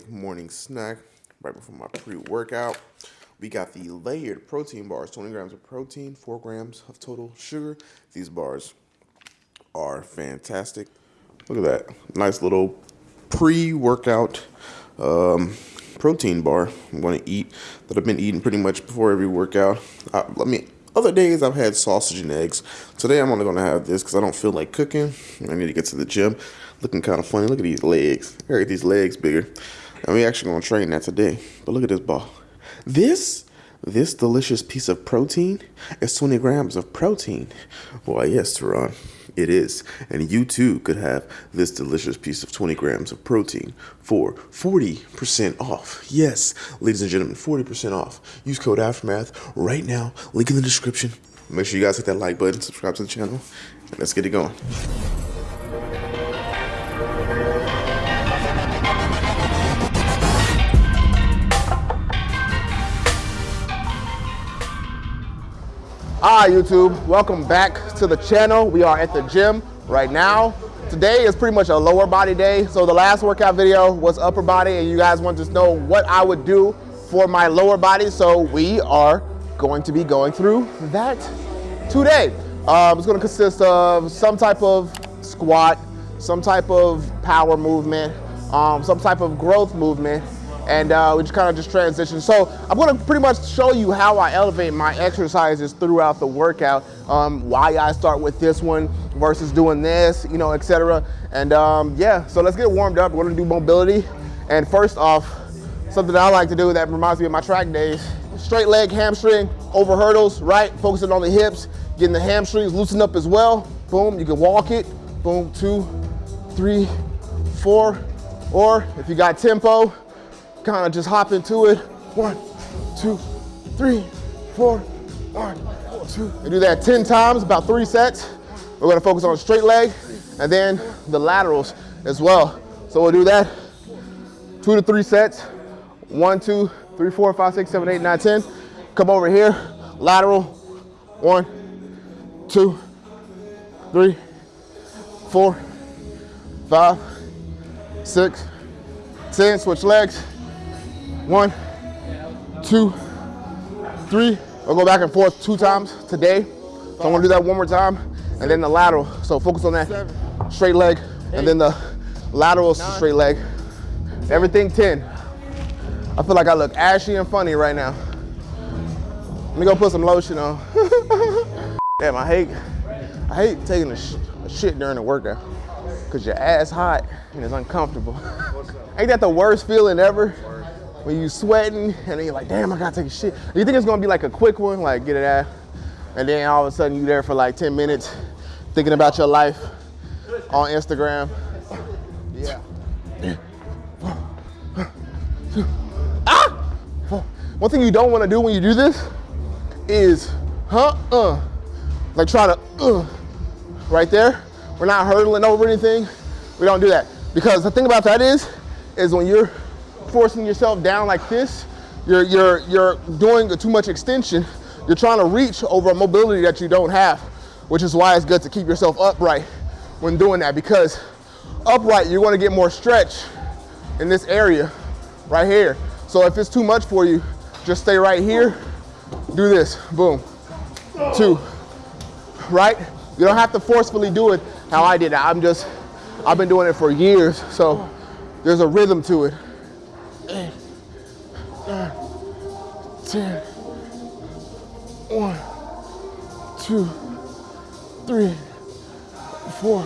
quick morning snack right before my pre-workout. We got the layered protein bars, 20 grams of protein, 4 grams of total sugar. These bars are fantastic. Look at that. Nice little pre-workout um, protein bar I'm going to eat that I've been eating pretty much before every workout. Let me other days I've had sausage and eggs. Today I'm only gonna have this because I don't feel like cooking. I need to get to the gym. Looking kind of funny. Look at these legs. I these legs bigger. And we actually gonna train that today. But look at this ball. This this delicious piece of protein is 20 grams of protein. Why, yes, Teron, it is. And you too could have this delicious piece of 20 grams of protein for 40% off. Yes, ladies and gentlemen, 40% off. Use code Aftermath right now. Link in the description. Make sure you guys hit that like button, subscribe to the channel, and let's get it going. Hi YouTube, welcome back to the channel. We are at the gym right now. Today is pretty much a lower body day. So the last workout video was upper body and you guys want to know what I would do for my lower body. So we are going to be going through that today. Um, it's gonna consist of some type of squat, some type of power movement, um, some type of growth movement, and uh, we just kind of just transition. So I'm gonna pretty much show you how I elevate my exercises throughout the workout, um, why I start with this one versus doing this, you know, etc. And um, yeah, so let's get warmed up. We're gonna do mobility. And first off, something I like to do that reminds me of my track days, straight leg hamstring over hurdles, right? Focusing on the hips, getting the hamstrings loosened up as well. Boom, you can walk it. Boom, two, three, four. Or if you got tempo, kind of just hop into it. One, two, three, four, one, two. And do that 10 times, about three sets. We're gonna focus on straight leg and then the laterals as well. So we'll do that two to three sets. One, two, three, four, five, six, seven, eight, nine, ten. Come over here, lateral. One, two, three, four, five, six, ten. Switch legs. One, two, three. I'll go back and forth two times today. So I'm gonna do that one more time. And then the lateral. So focus on that straight leg. And then the lateral straight leg. Everything 10. I feel like I look ashy and funny right now. Let me go put some lotion on. Damn, I hate, I hate taking a, sh a shit during the workout. Cause your ass hot and it's uncomfortable. Ain't that the worst feeling ever? When you sweating and then you're like, damn, I gotta take a shit. You think it's gonna be like a quick one, like get it out, and then all of a sudden you're there for like 10 minutes thinking about your life on Instagram. Yeah. ah! One thing you don't wanna do when you do this is, huh, uh, like try to, uh, right there. We're not hurdling over anything. We don't do that. Because the thing about that is, is when you're forcing yourself down like this, you're, you're, you're doing too much extension. You're trying to reach over a mobility that you don't have, which is why it's good to keep yourself upright when doing that because upright, you're gonna get more stretch in this area right here. So if it's too much for you, just stay right here, do this, boom, two, right? You don't have to forcefully do it how I did it. I'm just, I've been doing it for years, so there's a rhythm to it eight, nine, ten, one, two, three, four.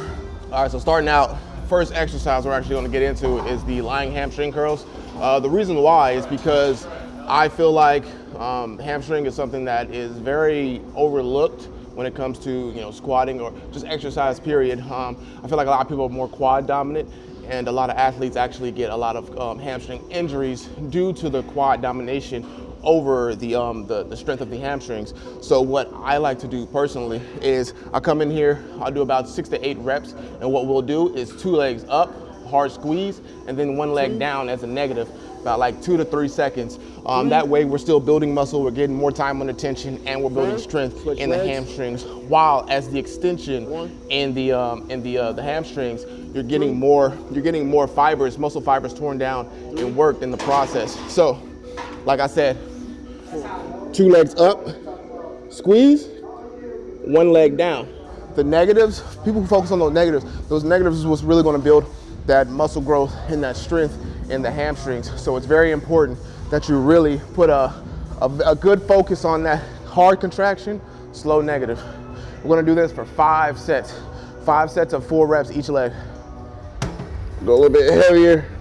All right, so starting out, first exercise we're actually gonna get into is the lying hamstring curls. Uh, the reason why is because I feel like um, hamstring is something that is very overlooked when it comes to you know squatting or just exercise period. Um, I feel like a lot of people are more quad dominant and a lot of athletes actually get a lot of um, hamstring injuries due to the quad domination over the, um, the, the, strength of the hamstrings. So what I like to do personally is I come in here, I'll do about six to eight reps, and what we'll do is two legs up, hard squeeze, and then one leg down as a negative, about like two to three seconds Um, that way we're still building muscle, we're getting more time under tension, and we're building strength in the hamstrings. While as the extension in the um, in the uh, the hamstrings, you're getting more you're getting more fibers, muscle fibers torn down and worked in the process. So, like I said, two legs up, squeeze, one leg down. The negatives, people who focus on those negatives, those negatives is what's really gonna build that muscle growth and that strength in the hamstrings. So it's very important that you really put a, a, a good focus on that hard contraction, slow negative. We're gonna do this for five sets. Five sets of four reps each leg. Go a little bit heavier.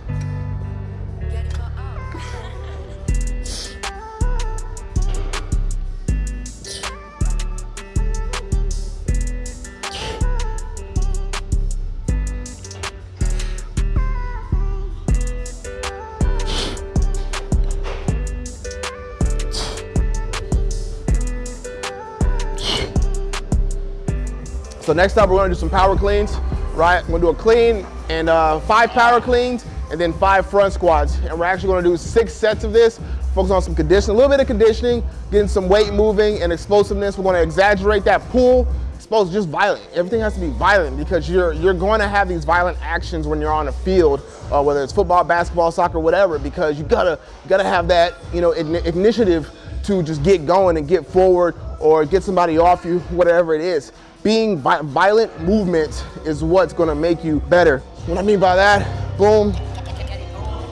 So next up, we're gonna do some power cleans, right? We're gonna do a clean and uh, five power cleans and then five front squats. And we're actually gonna do six sets of this, focus on some conditioning, a little bit of conditioning, getting some weight moving and explosiveness. We're gonna exaggerate that pull, explosive, just violent. Everything has to be violent because you're, you're going to have these violent actions when you're on the field, uh, whether it's football, basketball, soccer, whatever, because you gotta, you gotta have that, you know, initiative to just get going and get forward or get somebody off you, whatever it is. Being violent movement is what's gonna make you better. What I mean by that, boom,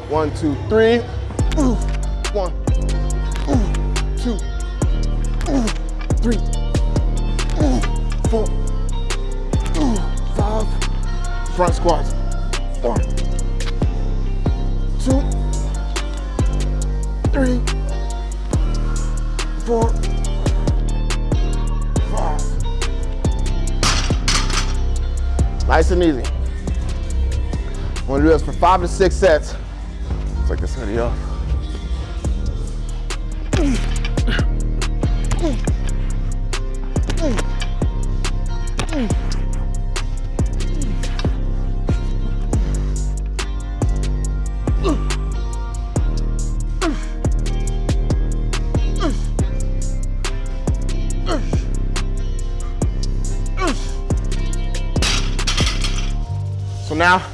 one, two, three, ooh, one, ooh, two, ooh, three, ooh, four, ooh, five, front squats, one, two, three, four, Nice and easy. I'm gonna do this for five to six sets. Take this hoodie off.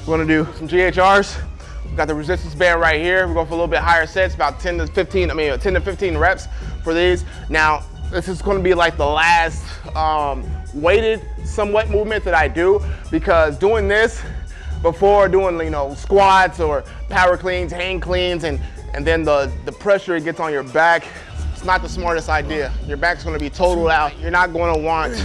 We're gonna do some GHRs. We've got the resistance band right here. We're going for a little bit higher sets, about 10 to 15, I mean 10 to 15 reps for these. Now, this is gonna be like the last um, weighted somewhat movement that I do because doing this before doing you know squats or power cleans, hang cleans, and, and then the, the pressure it gets on your back, it's not the smartest idea. Your back's gonna be totaled out. You're not gonna want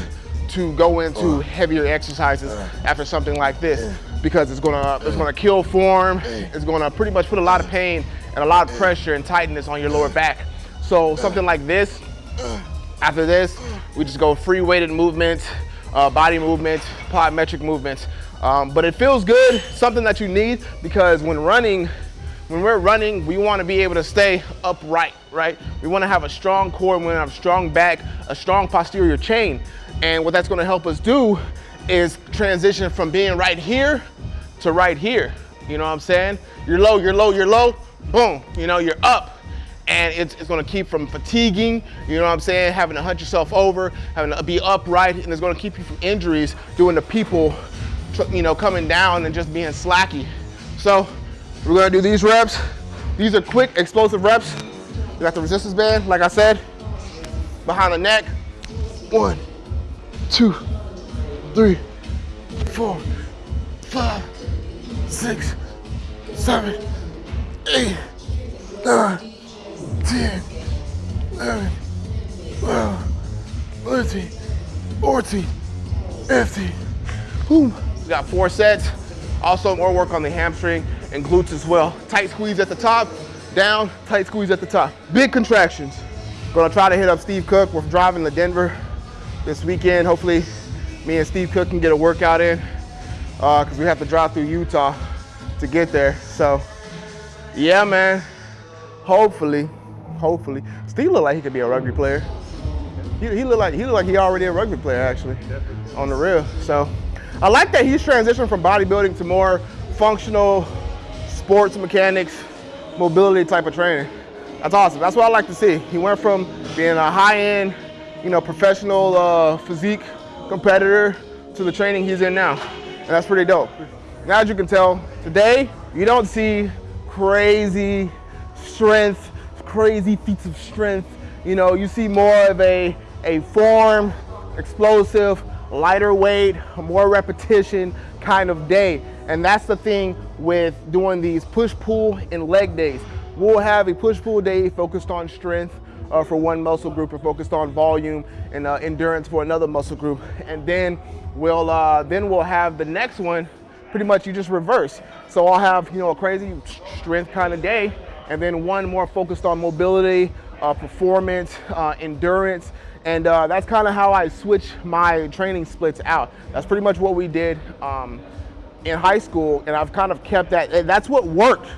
to go into heavier exercises after something like this because it's gonna it's gonna kill form. It's gonna pretty much put a lot of pain and a lot of pressure and tightness on your lower back. So something like this, after this, we just go free weighted movements, uh, body movements, plyometric movements. Um, but it feels good, something that you need because when running, when we're running, we wanna be able to stay upright, right? We wanna have a strong core, we wanna have a strong back, a strong posterior chain. And what that's gonna help us do is transition from being right here to right here. You know what I'm saying? You're low, you're low, you're low, boom, you know, you're up. And it's, it's gonna keep from fatiguing, you know what I'm saying? Having to hunt yourself over, having to be upright, and it's gonna keep you from injuries doing the people, you know, coming down and just being slacky. So we're gonna do these reps. These are quick, explosive reps. We got the resistance band, like I said, behind the neck. One, two, three, four, five, six, seven, eight, nine, ten, eleven, twelve, thirteen, fourteen, fifteen. Boom. We got four sets. Also more work on the hamstring and glutes as well. Tight squeeze at the top, down, tight squeeze at the top. Big contractions. Gonna try to hit up Steve Cook. We're driving to Denver this weekend. Hopefully me and Steve Cook can get a workout in because uh, we have to drive through Utah to get there. So yeah, man, hopefully, hopefully. Steve looked like he could be a rugby player. He, he look like he look like he already a rugby player actually, on the real. So I like that he's transitioned from bodybuilding to more functional sports mechanics, mobility type of training. That's awesome. That's what I like to see. He went from being a high-end, you know, professional uh, physique competitor to the training he's in now. And that's pretty dope. Now, as you can tell, today you don't see crazy strength, crazy feats of strength. You know, you see more of a, a form, explosive, lighter weight, more repetition kind of day. And that's the thing with doing these push-pull and leg days. We'll have a push-pull day focused on strength uh, for one muscle group or focused on volume and uh, endurance for another muscle group. And then we'll, uh, then we'll have the next one, pretty much you just reverse. So I'll have, you know, a crazy strength kind of day and then one more focused on mobility, uh, performance, uh, endurance, and uh, that's kind of how I switch my training splits out. That's pretty much what we did um, in high school, and I've kind of kept that. That's what worked.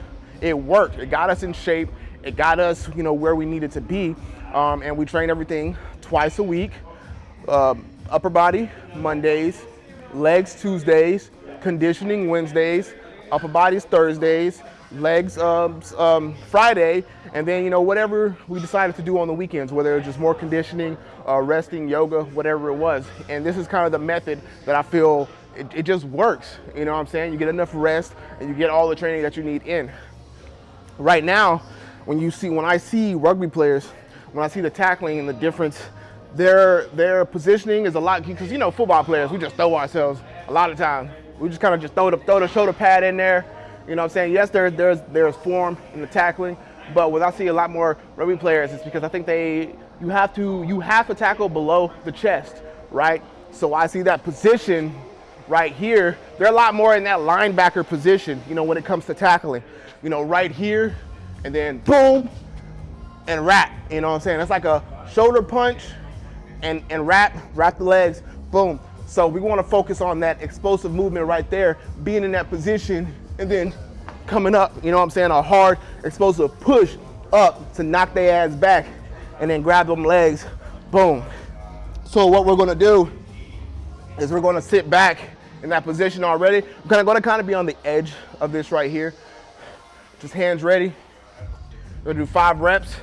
It worked. It got us in shape. It got us, you know, where we needed to be, um, and we trained everything twice a week. Uh, upper body Mondays, legs Tuesdays, conditioning Wednesdays, upper bodies Thursdays, legs um, um, Friday, and then you know whatever we decided to do on the weekends, whether it was just more conditioning, uh, resting, yoga, whatever it was. And this is kind of the method that I feel it, it just works. You know what I'm saying? You get enough rest and you get all the training that you need in. Right now, when you see when I see rugby players, when I see the tackling and the difference, their their positioning is a lot because you know football players we just throw ourselves a lot of times. We just kind of just throw the throw the shoulder pad in there you know what I'm saying? Yes, there, there's, there's form in the tackling, but what I see a lot more rugby players is because I think they, you have to, you have to tackle below the chest, right? So I see that position right here. They're a lot more in that linebacker position, you know, when it comes to tackling. You know, right here, and then boom, and wrap, you know what I'm saying? that's like a shoulder punch and, and wrap, wrap the legs, boom. So we wanna focus on that explosive movement right there, being in that position and then coming up, you know what I'm saying, a hard explosive push up to knock their ass back and then grab them legs, boom. So what we're gonna do is we're gonna sit back in that position already. I'm gonna, gonna kind of be on the edge of this right here. Just hands ready. We're gonna do five reps.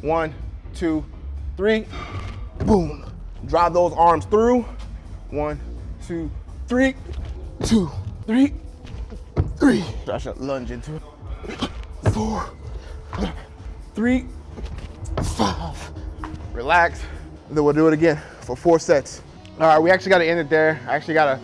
One, two, three, boom. Drive those arms through. One, two, three, two, three, three. I should lunge into it. Four, three, five. Relax. Then we'll do it again for four sets. All right, we actually got to end it there. I actually got to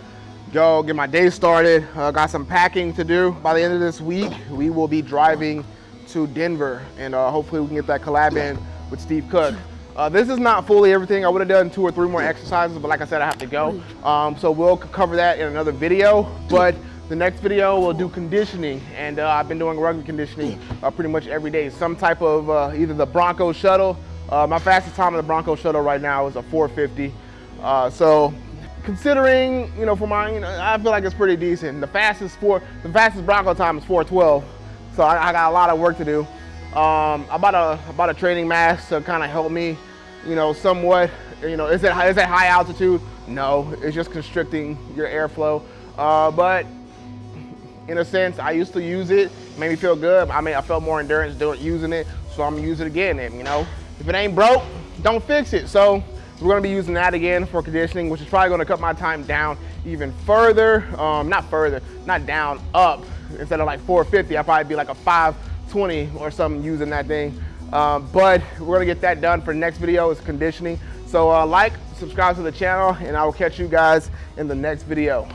go get my day started. Uh, got some packing to do. By the end of this week, we will be driving to Denver, and uh, hopefully we can get that collab in with Steve Cook. Uh, this is not fully everything. I would have done two or three more exercises, but like I said, I have to go. Um, so we'll cover that in another video. But the next video we'll do conditioning and uh, I've been doing rugby conditioning uh, pretty much every day. Some type of uh, either the Bronco shuttle. Uh, my fastest time in the Bronco shuttle right now is a 450. Uh, so considering, you know, for know, I feel like it's pretty decent. The fastest four, the fastest Bronco time is 412. So I, I got a lot of work to do. Um, I bought a, I bought a training mask to kind of help me, you know, somewhat. You know, is it, is it high altitude? No, it's just constricting your airflow. Uh, but in a sense. I used to use it, made me feel good. I mean, I felt more endurance doing using it, so I'm gonna use it again. And you know, if it ain't broke, don't fix it. So we're gonna be using that again for conditioning, which is probably gonna cut my time down even further. Um, not further, not down, up. Instead of like 450, I'll probably be like a 520 or something using that thing. Um, but we're gonna get that done for the next video is conditioning. So uh, like, subscribe to the channel, and I will catch you guys in the next video.